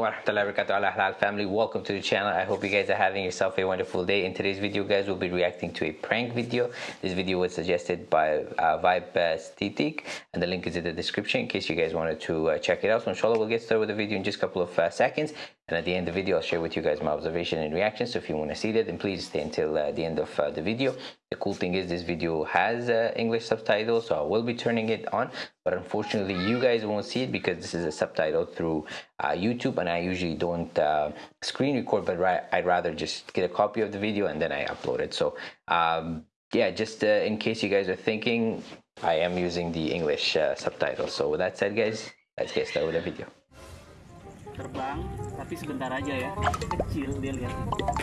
Warahmatullahi wabarakatuh. Ala halal family welcome to the channel. I hope you guys are having yourself a wonderful day. In today's video guys we'll be reacting to a prank video. This video was suggested by uh, Vibe Stitik and the link is in the description in case you guys wanted to uh, check it out. So inshallah we'll get started with the video in just a couple of uh, seconds and at the end of the video I'll share with you guys my observation and reaction so if you want to see that then please stay until uh, the end of uh, the video. The cool thing is this video has uh, English subtitles so I will be turning it on. But unfortunately you guys won't see it because this is a subtitle through uh, YouTube and I usually don't uh, screen record but I'd rather just get a copy of the video and then I upload it. So um, yeah just uh, in case you guys are thinking I am using the English uh, subtitles. So with that said guys let's get started with the video terbang tapi sebentar aja ya. Kecil dia lihat.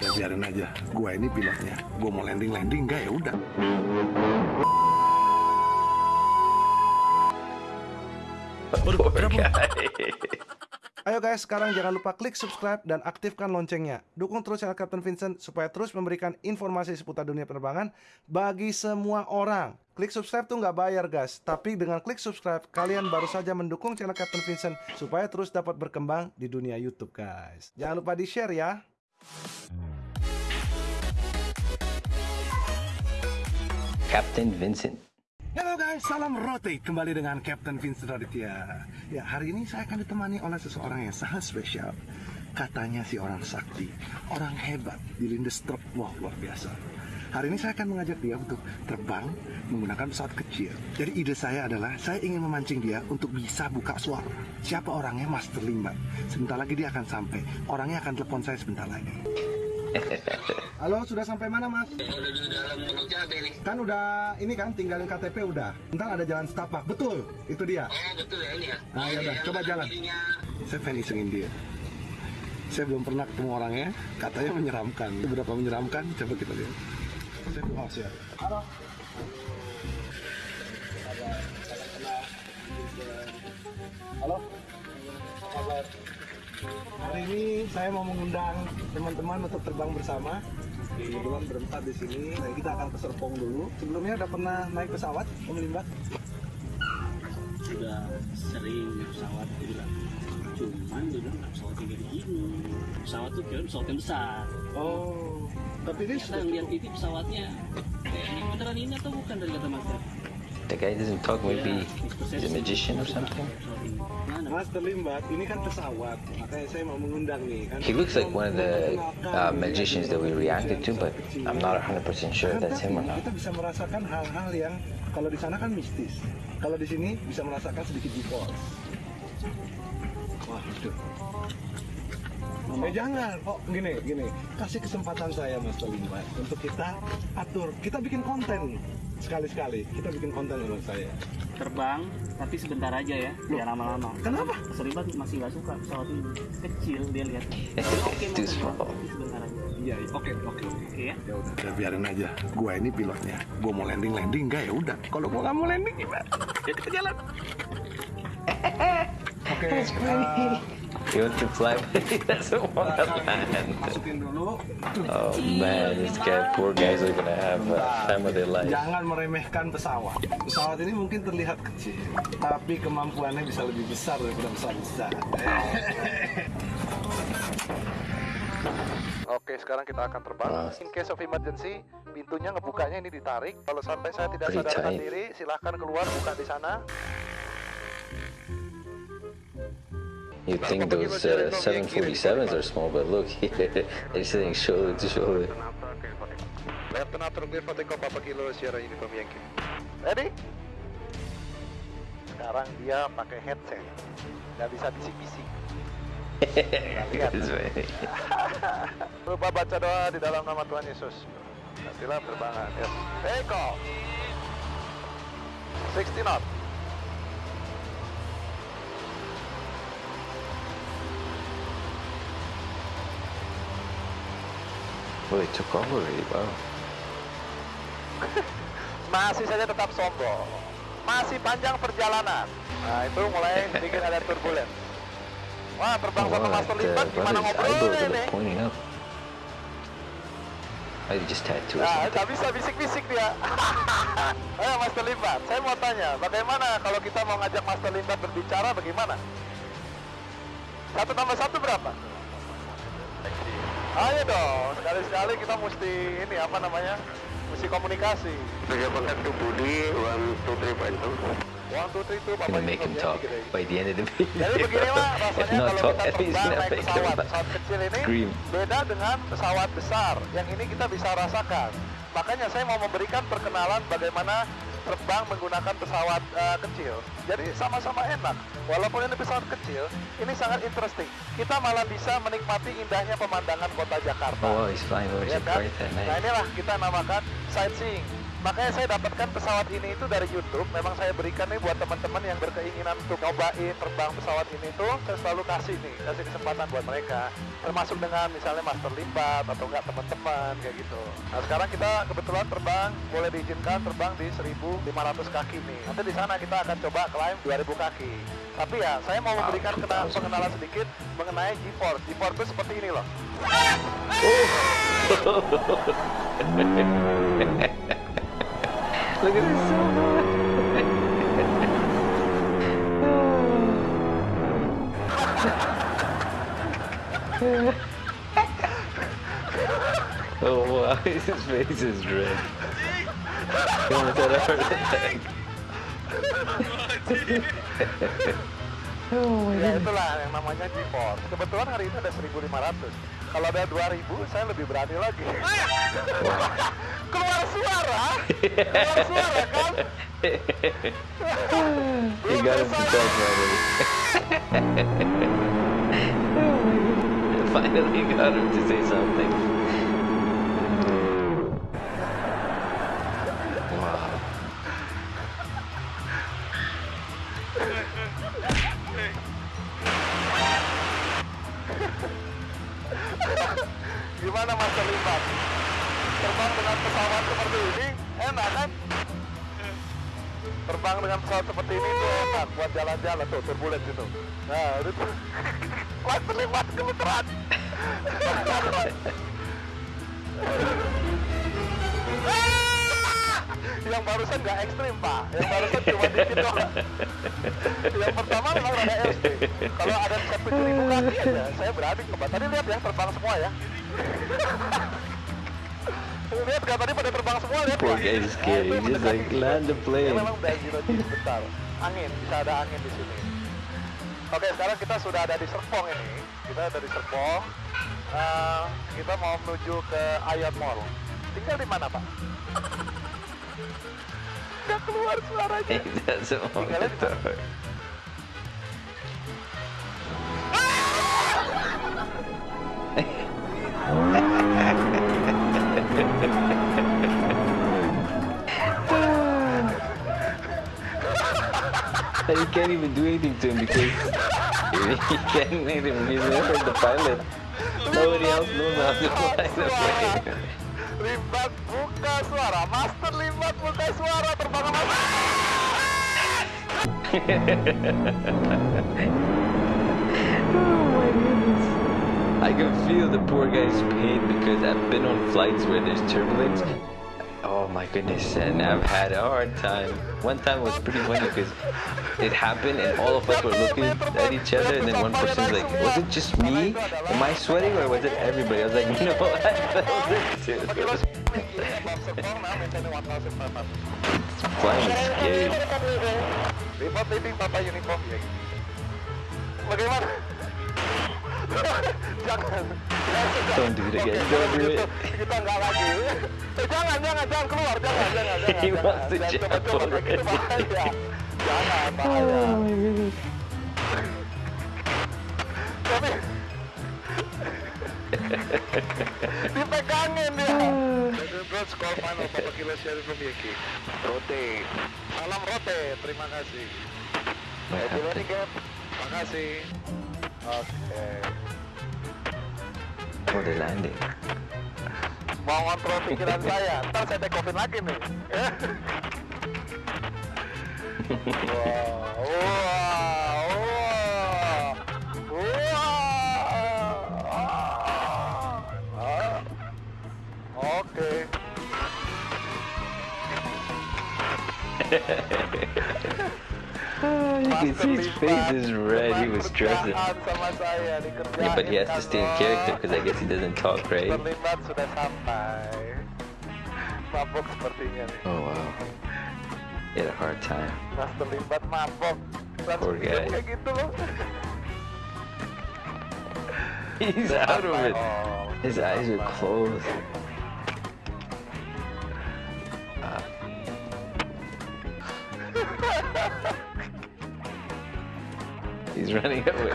Ya biarin aja. Gua ini pilotnya. Gua mau landing landing enggak ya udah. Guy. Ayo guys, sekarang jangan lupa klik subscribe dan aktifkan loncengnya. Dukung terus channel Captain Vincent supaya terus memberikan informasi seputar dunia penerbangan bagi semua orang. Klik subscribe tuh nggak bayar guys, tapi dengan klik subscribe kalian baru saja mendukung channel Captain Vincent supaya terus dapat berkembang di dunia YouTube guys. Jangan lupa di share ya. Captain Vincent Halo guys, salam rotate kembali dengan Captain Vincent Raditya. Ya, hari ini saya akan ditemani oleh seseorang yang sangat spesial. Katanya si orang sakti, orang hebat di Lindestrup. Wah, luar biasa. Hari ini saya akan mengajak dia untuk terbang menggunakan pesawat kecil. Jadi ide saya adalah saya ingin memancing dia untuk bisa buka suara. Siapa orangnya Master Limbat. Sebentar lagi dia akan sampai. Orangnya akan telepon saya sebentar lagi. Halo, sudah sampai mana mas? Kan udah ini kan tinggalin KTP udah. Ntar ada jalan setapak. Betul, itu dia. Oh betul ya ini ya. Nah, ya udah, coba jalan. Saya pengen isengin dia. Saya belum pernah ketemu orangnya, katanya menyeramkan. Berapa menyeramkan? Coba kita lihat. Saya oh, siap. Halo. Halo. Apa kabar? Hari ini saya mau mengundang teman-teman untuk terbang bersama. Kebetulan berempat di sini. Nah, kita akan ke Serpong dulu. Sebelumnya udah pernah naik pesawat, Om Limbat? sudah sering naik pesawat bilang cuman bilang "Nggak pesawat yang kayak gini pesawat tuh kira pesawat yang besar Oh, tapi ini kita lihat itu pesawatnya kayak ini beneran ini atau bukan dari kata master the guy doesn't talk maybe he's a magician or something mana Master Limbat, ini kan pesawat, makanya saya mau mengundang nih kan. He looks like one of the uh, magicians that we reacted to, but I'm not 100% sure if that's him or not. Kita bisa merasakan hal-hal yang kalau di sana kan mistis, kalau di sini bisa merasakan sedikit default. Wah, itu. Eh jangan, oh gini, gini, kasih kesempatan saya Master Limbat untuk kita atur, kita bikin konten sekali-sekali, kita bikin konten sama saya. terbang tapi sebentar aja ya biar lama-lama Kenapa? Seribat masih gak suka pesawat ini kecil dia lihat oke terbang small. tapi sebentar aja Iya, oke, oke, oke. oke ya Ya udah, ya biarin aja. Gua ini pilotnya. Gua mau landing landing enggak ya udah. Kalau gua nggak mau landing gimana? Ya kita jalan. Oke. uh, Want to land. masukin dulu. Oh man, this guy, poor guys are gonna have a time of their life. Jangan meremehkan pesawat. Pesawat ini mungkin terlihat kecil, tapi kemampuannya bisa lebih besar daripada pesawat besar. Oke, sekarang kita akan terbang. In case of emergency, pintunya ngebukanya ini ditarik. Kalau sampai saya tidak sadarkan diri, silahkan keluar buka di sana. You think those uh, 747s are small, but look here, they're sitting shoulder to shoulder. Lieutenant clear for takeoff Papa Kilo Sierra Uniform Yankee. Ready? Sekarang dia pakai headset, nggak bisa bisik-bisik. lihat. Lupa baca doa di dalam nama Tuhan Yesus. Nantilah penerbangan. Yes. Take off. 60 knot. It took off already, wow. Masih saja tetap sombong. Masih panjang perjalanan. Nah itu mulai sedikit ada turbulen. Wah terbang sama Master Limbat gimana brother's ngobrolnya eyebrows ini? you just tattoo Nah, nggak bisa bisik-bisik dia. Ayo Master Limbat, saya mau tanya, bagaimana kalau kita mau ngajak Master Limbat berbicara, bagaimana? Satu tambah satu berapa? Ayo dong, sekali-sekali kita mesti ini apa namanya? Mesti komunikasi. Pejabat to Budi, one, two, three, point two. One, two, three, make him ya, talk by the end of the Jadi video. begini Pak, If rasanya not kalau talk, kita at least terbang naik make him pesawat, pesawat kecil ini scream. beda dengan pesawat besar. Yang ini kita bisa rasakan. Makanya saya mau memberikan perkenalan bagaimana terbang menggunakan pesawat eh, kecil. Jadi sama-sama enak. Walaupun ini pesawat kecil, ini sangat interesting. Kita malah bisa menikmati indahnya pemandangan kota Jakarta. Oh, he's flying over Ya kan? Jakarta, Nah inilah kita namakan sightseeing. Makanya saya dapatkan pesawat ini itu dari YouTube. Memang saya berikan nih buat teman-teman yang berkeinginan untuk nyobain terbang pesawat ini tuh, saya selalu kasih nih, kasih kesempatan buat mereka. Termasuk dengan misalnya master limbat atau enggak teman-teman kayak gitu. Nah sekarang kita kebetulan terbang, boleh diizinkan terbang di 1.500 kaki nih. Nanti di sana kita akan coba climb 2.000 kaki. Tapi ya, saya mau memberikan kena- pengenalan sedikit mengenai G-Force. G-Force itu seperti ini loh. Look at this so Oh wow, his face is red. He almost had a heart attack. Ya itulah yang namanya GeForce. Kebetulan hari ini ada 1.500. Kalau ada 2.000, saya lebih berani lagi. Keluar suara, keluar suara kan? Him to talk finally. finally got him to say something. Gimana Mas terlibat? Terbang dengan pesawat seperti ini, enak kan? Terbang dengan pesawat seperti ini tuh enak buat jalan-jalan tuh, turbulence itu. Nah, itu tuh. Mas terlibat kebetulan. yang barusan nggak ekstrim pak yang barusan cuma dikit doang yang pertama memang rada ekstrim kalau ada set tujuh ribu kaki aja saya berani coba tadi lihat ya terbang semua ya lihat nggak tadi pada terbang semua lihat Poor nggak? guy is scared. Nah, itu He's just mendekati. like land the Ini plane. memang udah zero G sebentar angin bisa ada angin di sini oke sekarang kita sudah ada di Serpong ini kita ada di Serpong Eh, kita mau menuju ke Ayat Mall tinggal di mana pak nggak keluar suaranya Tinggalnya di mana? And he can't even do anything to him because he can't make him. He's never the pilot. Nobody else knows how to fly the plane. Limbat buka suara, Master Limbat buka suara terbang oh, sama I can feel the poor guy's pain because I've been on flights where there's turbulence. Oh my goodness, and I've had a hard time. One time was pretty funny because it happened and all of us were looking at each other and then one person's like, was it just me? Am I sweating or was it everybody? I was like, no, I felt it too. Serpong now maintaining 1,500. Flying is scary. jangan. Don't do it again, don't do it. Kita nggak lagi. Eh, jangan, jangan, jangan keluar, jangan, jangan, jangan. He jangan. wants to Jangan jump kayak gitu already. bahaya. Jangan, bahaya. Tapi dipegangin dia. Good score final Papa Kilo Sherry from Yeki. Rote. Salam Rote, terima kasih. Happy landing Cap. Terima kasih. Oke. Oh, landing. Mau ngontrol pikiran saya, ntar saya take offin lagi nih. Wah, wah. Ah. Oke. you can see his face is red. He was stressing. Yeah, but he has to stay in character because I guess he doesn't talk, right? Terlibat sudah sampai. Mabok sepertinya nih. Oh wow. He had a hard time. Mas terlibat mabok. Langsung Poor guy. kayak gitu loh. He's out of it. His eyes are closed. He's running away.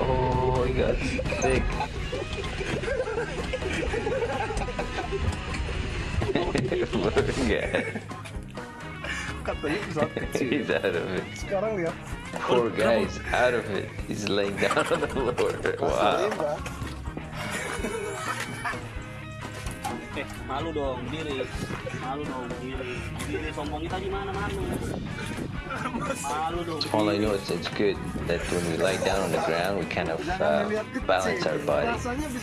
oh, he got sick. Guy. Katanya. He's out of it. Sekarang lihat. Poor guy's out of it. He's laying down on the floor. Wow. Eh, malu dong, diri. Malu dong, diri. Diri sombong kita gimana malu? Malu. All I know is it's good that when we lie down on the ground, we kind of uh, balance our body.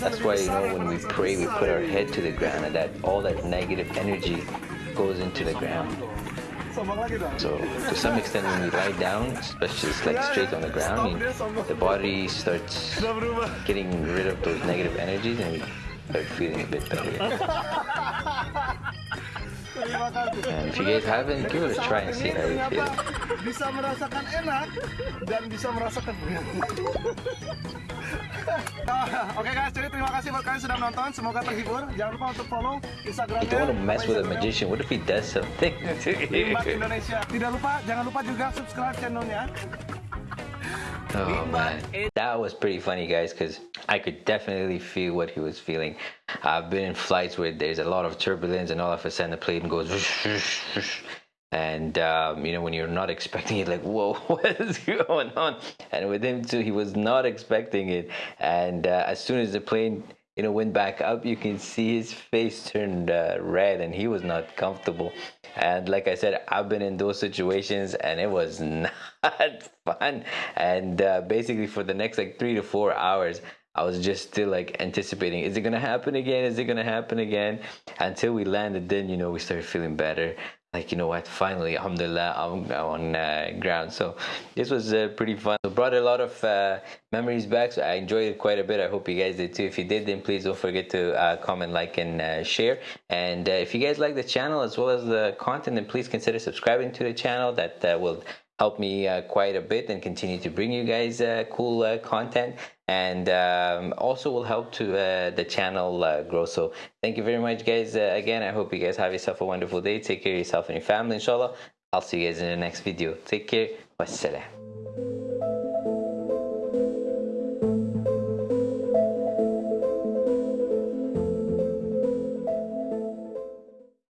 That's why, you know, when we pray, we put our head to the ground and that all that negative energy goes into the ground. Sombong lagi dong. So to some extent, when we lie down, especially just like straight on the ground, you- the body starts getting rid of those negative energies and we start feeling better. And if you guys haven't, give it a try and see how you feel. Bisa merasakan enak dan bisa merasakan Ah, Oke guys, jadi terima kasih buat kalian sudah menonton. Semoga terhibur. Jangan lupa untuk follow Instagramnya. don't want to mess with a magician. What if he does something Limbah? Indonesia. Tidak lupa, jangan lupa juga subscribe channelnya. Oh man, that was pretty funny, guys, because I could definitely feel what he was feeling. I've been in flights where there's a lot of turbulence, and all of a sudden the plane goes, and um, you know when you're not expecting it, like whoa, what is going on? And with him too, he was not expecting it, and uh, as soon as the plane you know went back up, you can see his face turned uh, red, and he was not comfortable. And like I said, I've been in those situations, and it was not fun. And uh, basically, for the next like three to four hours, I was just still like anticipating, is it gonna happen again? Is it gonna happen again? Until we landed, then you know we started feeling better. Like you know what? Finally, alhamdulillah, I'm on uh, ground. So this was uh, pretty fun. It brought a lot of uh, memories back. So I enjoyed it quite a bit. I hope you guys did too. If you did, then please don't forget to uh, comment, like, and uh, share. And uh, if you guys like the channel as well as the content, then please consider subscribing to the channel. That will help me uh, quite a bit and continue to bring you guys uh, cool uh, content. And um, also will help to uh, the channel uh, grow. So thank you very much guys. Uh, again i hope you guys have yourself a wonderful day. Take care of yourself and your family inshallah. I'll see you guys in the next video. Take care. Wassalam